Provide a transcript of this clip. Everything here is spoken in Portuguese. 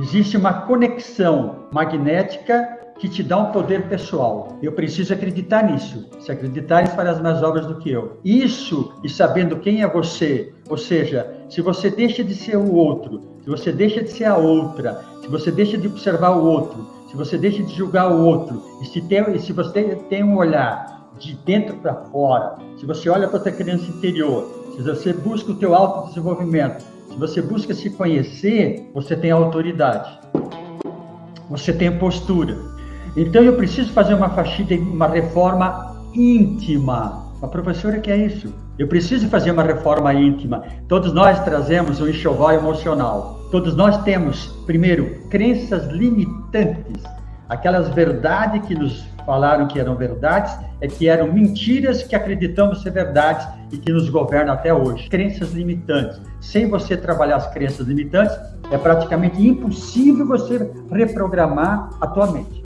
Existe uma conexão magnética que te dá um poder pessoal. Eu preciso acreditar nisso. Se acreditar, ele fará as mais obras do que eu. Isso, e sabendo quem é você, ou seja, se você deixa de ser o outro, se você deixa de ser a outra, se você deixa de observar o outro, se você deixa de julgar o outro, e se, tem, e se você tem um olhar de dentro para fora, se você olha para a tua criança interior, se você busca o teu autodesenvolvimento, se você busca se conhecer, você tem autoridade. Você tem postura. Então eu preciso fazer uma faxina, uma reforma íntima. A professora que é isso? Eu preciso fazer uma reforma íntima. Todos nós trazemos um enxoval emocional. Todos nós temos, primeiro, crenças limitantes. Aquelas verdades que nos falaram que eram verdades, é que eram mentiras que acreditamos ser verdades e que nos governam até hoje. Crenças limitantes. Sem você trabalhar as crenças limitantes, é praticamente impossível você reprogramar a tua mente.